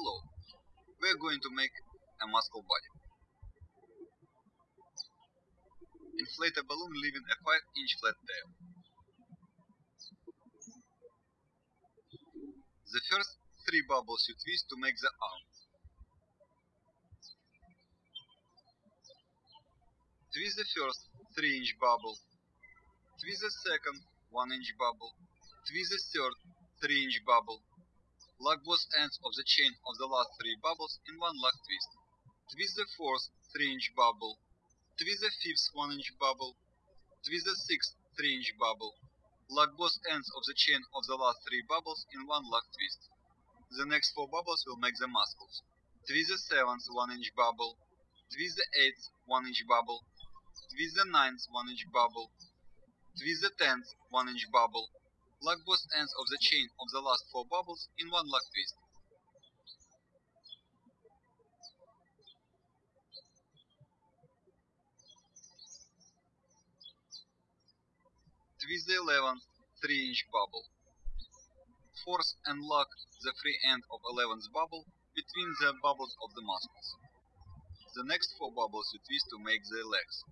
Hello. We're going to make a muscle body. Inflate a balloon leaving a 5 inch flat tail. The first three bubbles you twist to make the arm. Twist the first 3 inch bubble. Twist the second 1 inch bubble. Twist the third 3 inch bubble. Lock both ends of the chain of the last three bubbles in one lock twist. Twist the fourth 3 inch bubble. Twist the fifth 1 inch bubble. Twist the sixth 3 inch bubble. Lock both ends of the chain of the last three bubbles in one lock twist. The next four bubbles will make the muscles. Twist the seventh 1 inch bubble. Twist the eighth 1 inch bubble. Twist the ninth 1 inch bubble. Twist the tenth 1 inch bubble. Lock both ends of the chain of the last four bubbles in one lock twist. Twist the 11th 3 inch bubble. Force and lock the free end of 11th bubble between the bubbles of the muscles. The next four bubbles you twist to make the legs.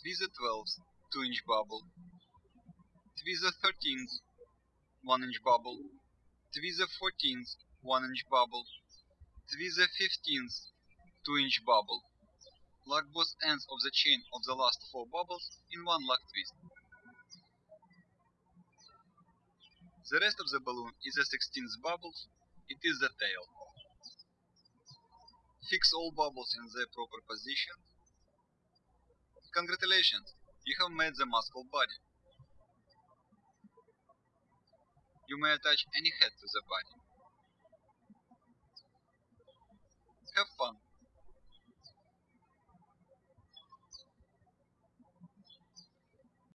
Twist the 12th 2 inch bubble. Twist the 13th 1 inch bubble. Twist the 14th 1 inch bubble. Twist the 15th 2 inch bubble. Lock both ends of the chain of the last four bubbles in one lock twist. The rest of the balloon is the 16th bubble, it is the tail. Fix all bubbles in their proper position. Congratulations, you have made the muscle body. You may attach any head to the body.